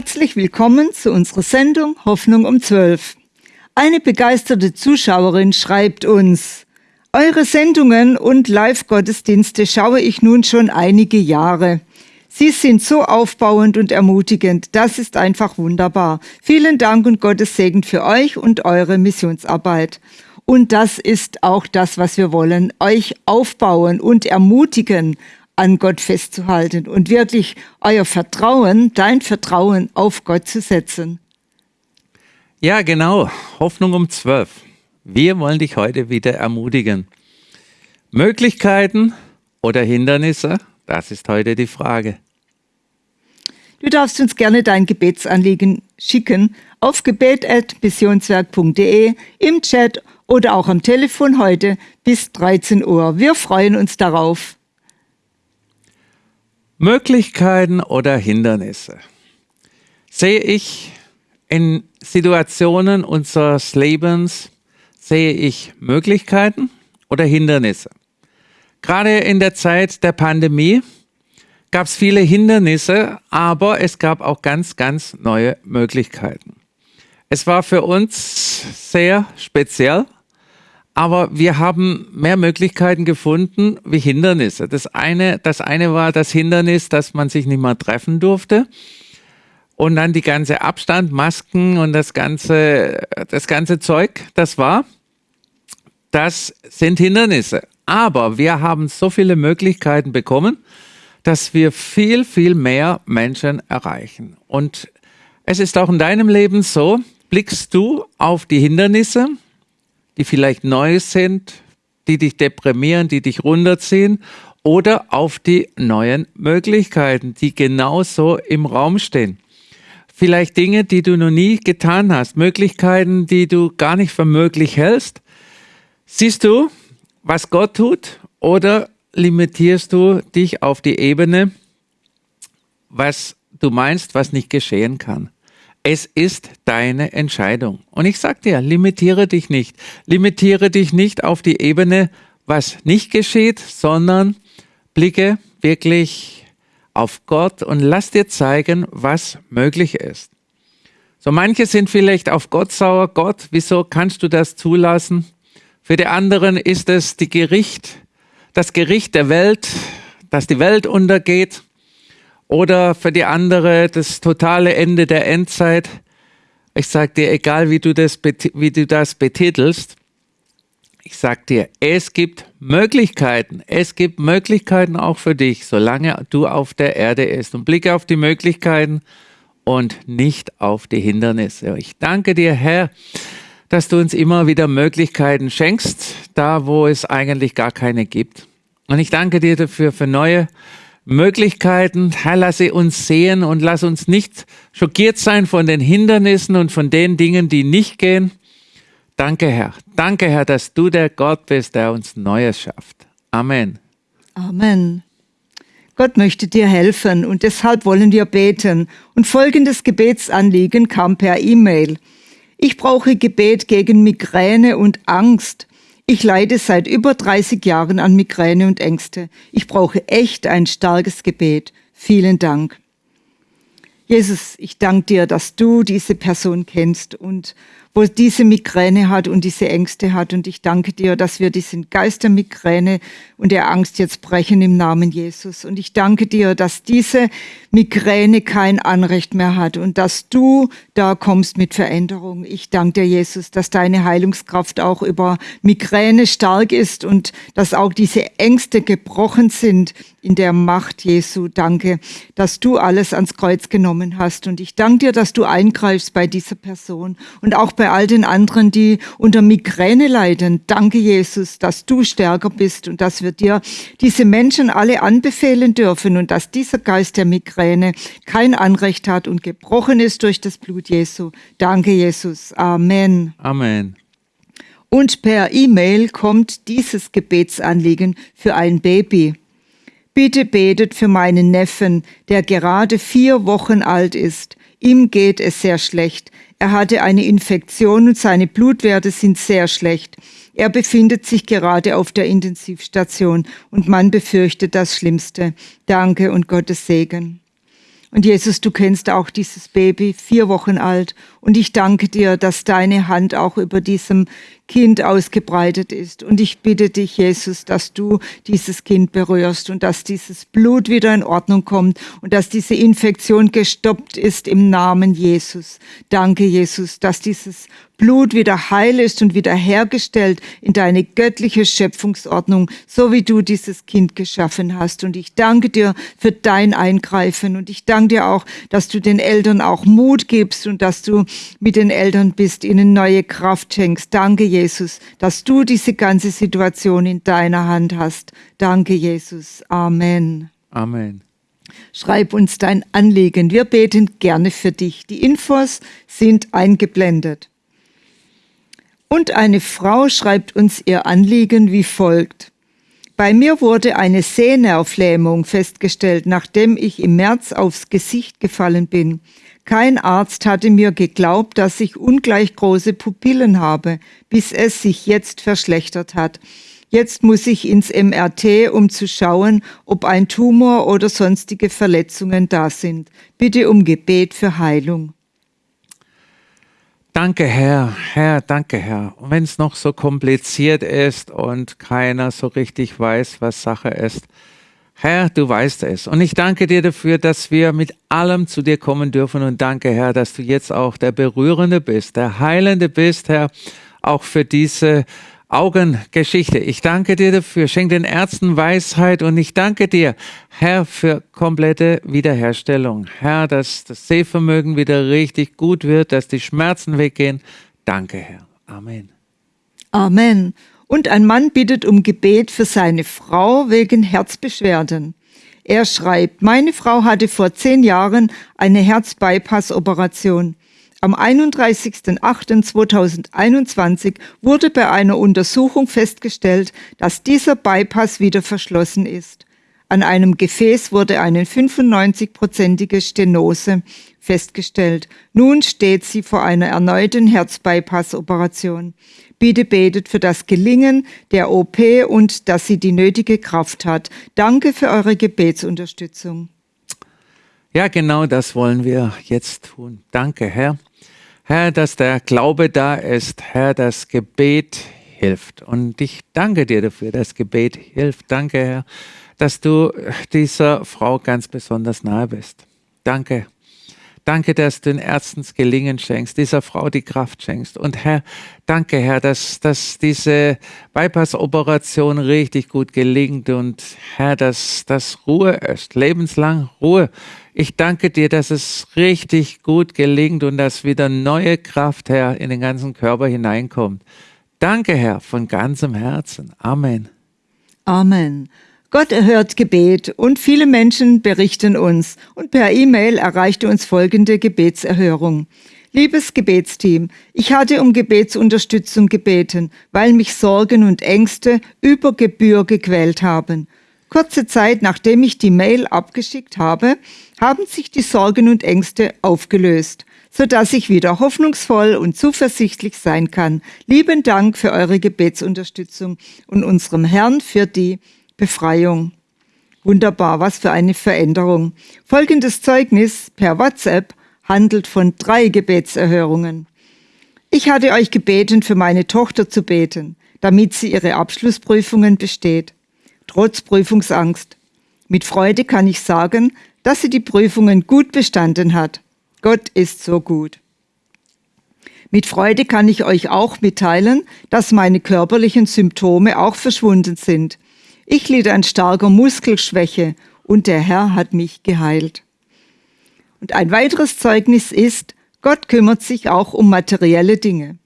Herzlich willkommen zu unserer Sendung Hoffnung um 12. Eine begeisterte Zuschauerin schreibt uns, Eure Sendungen und Live-Gottesdienste schaue ich nun schon einige Jahre. Sie sind so aufbauend und ermutigend. Das ist einfach wunderbar. Vielen Dank und Gottes Segen für euch und eure Missionsarbeit. Und das ist auch das, was wir wollen. Euch aufbauen und ermutigen, an Gott festzuhalten und wirklich euer Vertrauen, dein Vertrauen auf Gott zu setzen. Ja, genau. Hoffnung um zwölf. Wir wollen dich heute wieder ermutigen. Möglichkeiten oder Hindernisse? Das ist heute die Frage. Du darfst uns gerne dein Gebetsanliegen schicken auf gebet.missionswerk.de, im Chat oder auch am Telefon heute bis 13 Uhr. Wir freuen uns darauf. Möglichkeiten oder Hindernisse? Sehe ich in Situationen unseres Lebens, sehe ich Möglichkeiten oder Hindernisse? Gerade in der Zeit der Pandemie gab es viele Hindernisse, aber es gab auch ganz, ganz neue Möglichkeiten. Es war für uns sehr speziell, aber wir haben mehr Möglichkeiten gefunden wie Hindernisse. Das eine, das eine war das Hindernis, dass man sich nicht mehr treffen durfte. Und dann die ganze Abstand, Masken und das ganze, das ganze Zeug, das war, das sind Hindernisse. Aber wir haben so viele Möglichkeiten bekommen, dass wir viel, viel mehr Menschen erreichen. Und es ist auch in deinem Leben so, blickst du auf die Hindernisse, die vielleicht neu sind, die dich deprimieren, die dich runterziehen oder auf die neuen Möglichkeiten, die genauso im Raum stehen. Vielleicht Dinge, die du noch nie getan hast, Möglichkeiten, die du gar nicht für möglich hältst. Siehst du, was Gott tut oder limitierst du dich auf die Ebene, was du meinst, was nicht geschehen kann? Es ist deine Entscheidung. Und ich sag dir, limitiere dich nicht. Limitiere dich nicht auf die Ebene, was nicht geschieht, sondern blicke wirklich auf Gott und lass dir zeigen, was möglich ist. So manche sind vielleicht auf Gott sauer. Gott, wieso kannst du das zulassen? Für die anderen ist es die Gericht, das Gericht der Welt, dass die Welt untergeht. Oder für die andere das totale Ende der Endzeit. Ich sag dir, egal wie du das, wie du das betitelst, ich sag dir, es gibt Möglichkeiten. Es gibt Möglichkeiten auch für dich, solange du auf der Erde bist. Und blicke auf die Möglichkeiten und nicht auf die Hindernisse. Ich danke dir, Herr, dass du uns immer wieder Möglichkeiten schenkst, da wo es eigentlich gar keine gibt. Und ich danke dir dafür für neue Möglichkeiten. Herr, lasse uns sehen und lass uns nicht schockiert sein von den Hindernissen und von den Dingen, die nicht gehen. Danke, Herr. Danke, Herr, dass du der Gott bist, der uns Neues schafft. Amen. Amen. Gott möchte dir helfen und deshalb wollen wir beten. Und folgendes Gebetsanliegen kam per E-Mail. Ich brauche Gebet gegen Migräne und Angst. Ich leide seit über 30 Jahren an Migräne und Ängste. Ich brauche echt ein starkes Gebet. Vielen Dank. Jesus, ich danke dir, dass du diese Person kennst und wo diese Migräne hat und diese Ängste hat. Und ich danke dir, dass wir diesen Geist der Migräne und der Angst jetzt brechen im Namen Jesus. Und ich danke dir, dass diese Migräne kein Anrecht mehr hat und dass du da kommst mit Veränderung. Ich danke dir, Jesus, dass deine Heilungskraft auch über Migräne stark ist und dass auch diese Ängste gebrochen sind in der Macht Jesu. Danke, dass du alles ans Kreuz genommen hast. Und ich danke dir, dass du eingreifst bei dieser Person und auch bei all den anderen, die unter Migräne leiden. Danke, Jesus, dass du stärker bist und dass wir dir diese Menschen alle anbefehlen dürfen und dass dieser Geist der Migräne kein Anrecht hat und gebrochen ist durch das Blut Jesu. Danke, Jesus. Amen. Amen. Und per E-Mail kommt dieses Gebetsanliegen für ein Baby. Bitte betet für meinen Neffen, der gerade vier Wochen alt ist. Ihm geht es sehr schlecht. Er hatte eine Infektion und seine Blutwerte sind sehr schlecht. Er befindet sich gerade auf der Intensivstation und man befürchtet das Schlimmste. Danke und Gottes Segen. Und Jesus, du kennst auch dieses Baby, vier Wochen alt. Und ich danke dir, dass deine Hand auch über diesem Kind ausgebreitet ist. Und ich bitte dich, Jesus, dass du dieses Kind berührst und dass dieses Blut wieder in Ordnung kommt und dass diese Infektion gestoppt ist im Namen Jesus. Danke, Jesus, dass dieses Blut wieder heil ist und wieder hergestellt in deine göttliche Schöpfungsordnung, so wie du dieses Kind geschaffen hast. Und ich danke dir für dein Eingreifen und ich danke dir auch, dass du den Eltern auch Mut gibst und dass du mit den Eltern bist, ihnen neue Kraft schenkst. Danke, Jesus, dass du diese ganze Situation in deiner Hand hast. Danke, Jesus. Amen. Amen. Schreib uns dein Anliegen. Wir beten gerne für dich. Die Infos sind eingeblendet. Und eine Frau schreibt uns ihr Anliegen wie folgt. Bei mir wurde eine Sehnervlähmung festgestellt, nachdem ich im März aufs Gesicht gefallen bin. Kein Arzt hatte mir geglaubt, dass ich ungleich große Pupillen habe, bis es sich jetzt verschlechtert hat. Jetzt muss ich ins MRT, um zu schauen, ob ein Tumor oder sonstige Verletzungen da sind. Bitte um Gebet für Heilung. Danke, Herr, Herr, danke, Herr. Und wenn es noch so kompliziert ist und keiner so richtig weiß, was Sache ist, Herr, du weißt es. Und ich danke dir dafür, dass wir mit allem zu dir kommen dürfen. Und danke, Herr, dass du jetzt auch der Berührende bist, der Heilende bist, Herr, auch für diese Augengeschichte. Ich danke dir dafür. Schenk den Ärzten Weisheit und ich danke dir, Herr, für komplette Wiederherstellung. Herr, dass das Sehvermögen wieder richtig gut wird, dass die Schmerzen weggehen. Danke, Herr. Amen. Amen. Und ein Mann bittet um Gebet für seine Frau wegen Herzbeschwerden. Er schreibt, meine Frau hatte vor zehn Jahren eine Herzbypass-Operation. Am 31.08.2021 wurde bei einer Untersuchung festgestellt, dass dieser Bypass wieder verschlossen ist. An einem Gefäß wurde eine 95-prozentige Stenose festgestellt. Nun steht sie vor einer erneuten Herzbypass-Operation. Bitte betet für das Gelingen der OP und dass sie die nötige Kraft hat. Danke für eure Gebetsunterstützung. Ja, genau das wollen wir jetzt tun. Danke, Herr. Herr, dass der Glaube da ist, Herr, das Gebet hilft. Und ich danke dir dafür, das Gebet hilft. Danke, Herr, dass du dieser Frau ganz besonders nahe bist. Danke. Danke, dass du den Ärzten Gelingen schenkst, dieser Frau die Kraft schenkst. Und Herr, danke, Herr, dass, dass diese Bypass-Operation richtig gut gelingt und Herr, dass das Ruhe ist, lebenslang Ruhe ich danke dir, dass es richtig gut gelingt und dass wieder neue Kraft, Herr, in den ganzen Körper hineinkommt. Danke, Herr, von ganzem Herzen. Amen. Amen. Gott erhört Gebet und viele Menschen berichten uns und per E-Mail erreichte uns folgende Gebetserhörung. Liebes Gebetsteam, ich hatte um Gebetsunterstützung gebeten, weil mich Sorgen und Ängste über Gebühr gequält haben. Kurze Zeit nachdem ich die Mail abgeschickt habe, haben sich die Sorgen und Ängste aufgelöst, so dass ich wieder hoffnungsvoll und zuversichtlich sein kann. Lieben Dank für eure Gebetsunterstützung und unserem Herrn für die Befreiung. Wunderbar, was für eine Veränderung. Folgendes Zeugnis per WhatsApp handelt von drei Gebetserhörungen. Ich hatte euch gebeten, für meine Tochter zu beten, damit sie ihre Abschlussprüfungen besteht trotz Prüfungsangst. Mit Freude kann ich sagen, dass sie die Prüfungen gut bestanden hat. Gott ist so gut. Mit Freude kann ich euch auch mitteilen, dass meine körperlichen Symptome auch verschwunden sind. Ich litt an starker Muskelschwäche und der Herr hat mich geheilt. Und ein weiteres Zeugnis ist, Gott kümmert sich auch um materielle Dinge.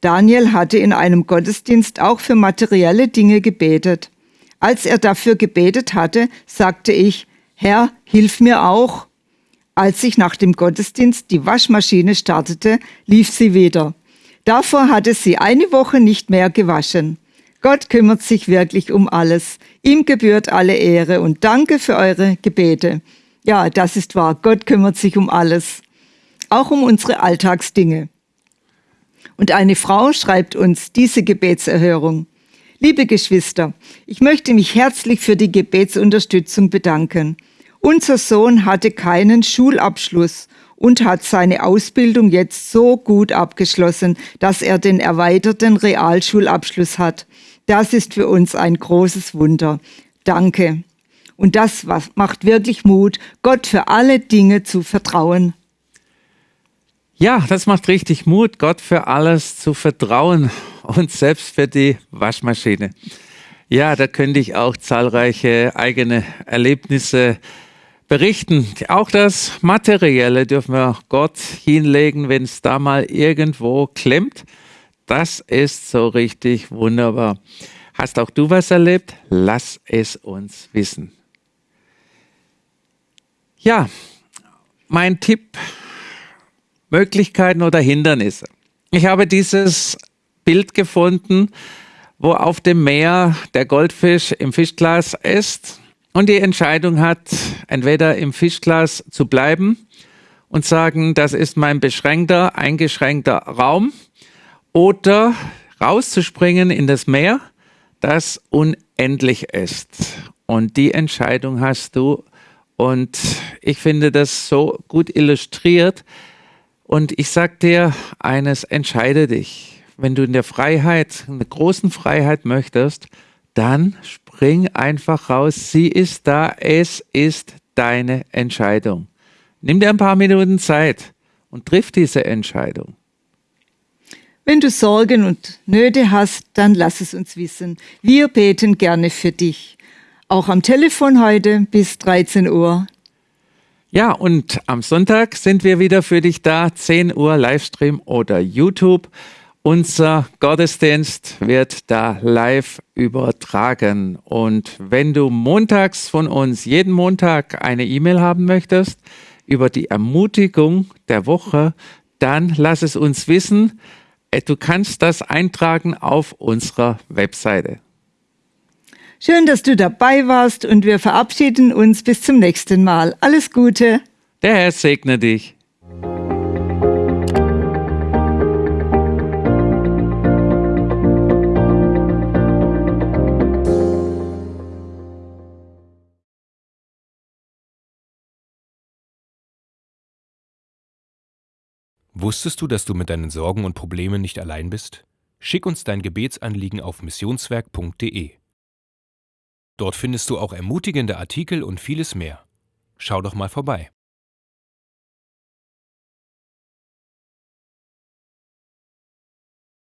Daniel hatte in einem Gottesdienst auch für materielle Dinge gebetet. Als er dafür gebetet hatte, sagte ich, Herr, hilf mir auch. Als ich nach dem Gottesdienst die Waschmaschine startete, lief sie wieder. Davor hatte sie eine Woche nicht mehr gewaschen. Gott kümmert sich wirklich um alles. Ihm gebührt alle Ehre und danke für eure Gebete. Ja, das ist wahr. Gott kümmert sich um alles. Auch um unsere Alltagsdinge. Und eine Frau schreibt uns diese Gebetserhörung. Liebe Geschwister, ich möchte mich herzlich für die Gebetsunterstützung bedanken. Unser Sohn hatte keinen Schulabschluss und hat seine Ausbildung jetzt so gut abgeschlossen, dass er den erweiterten Realschulabschluss hat. Das ist für uns ein großes Wunder. Danke. Und das macht wirklich Mut, Gott für alle Dinge zu vertrauen. Ja, das macht richtig Mut, Gott für alles zu vertrauen und selbst für die Waschmaschine. Ja, da könnte ich auch zahlreiche eigene Erlebnisse berichten. Auch das Materielle dürfen wir Gott hinlegen, wenn es da mal irgendwo klemmt. Das ist so richtig wunderbar. Hast auch du was erlebt? Lass es uns wissen. Ja, mein Tipp, Möglichkeiten oder Hindernisse. Ich habe dieses Bild gefunden, wo auf dem Meer der Goldfisch im Fischglas ist und die Entscheidung hat, entweder im Fischglas zu bleiben und sagen, das ist mein beschränkter, eingeschränkter Raum, oder rauszuspringen in das Meer, das unendlich ist. Und die Entscheidung hast du. Und ich finde das so gut illustriert. Und ich sag dir eines, entscheide dich. Wenn du in der Freiheit, in der großen Freiheit möchtest, dann spring einfach raus. Sie ist da. Es ist deine Entscheidung. Nimm dir ein paar Minuten Zeit und triff diese Entscheidung. Wenn du Sorgen und Nöte hast, dann lass es uns wissen. Wir beten gerne für dich. Auch am Telefon heute bis 13 Uhr. Ja, und am Sonntag sind wir wieder für dich da, 10 Uhr Livestream oder YouTube. Unser Gottesdienst wird da live übertragen. Und wenn du montags von uns jeden Montag eine E-Mail haben möchtest über die Ermutigung der Woche, dann lass es uns wissen. Äh, du kannst das eintragen auf unserer Webseite. Schön, dass du dabei warst und wir verabschieden uns bis zum nächsten Mal. Alles Gute. Der Herr segne dich. Wusstest du, dass du mit deinen Sorgen und Problemen nicht allein bist? Schick uns dein Gebetsanliegen auf missionswerk.de. Dort findest du auch ermutigende Artikel und vieles mehr. Schau doch mal vorbei.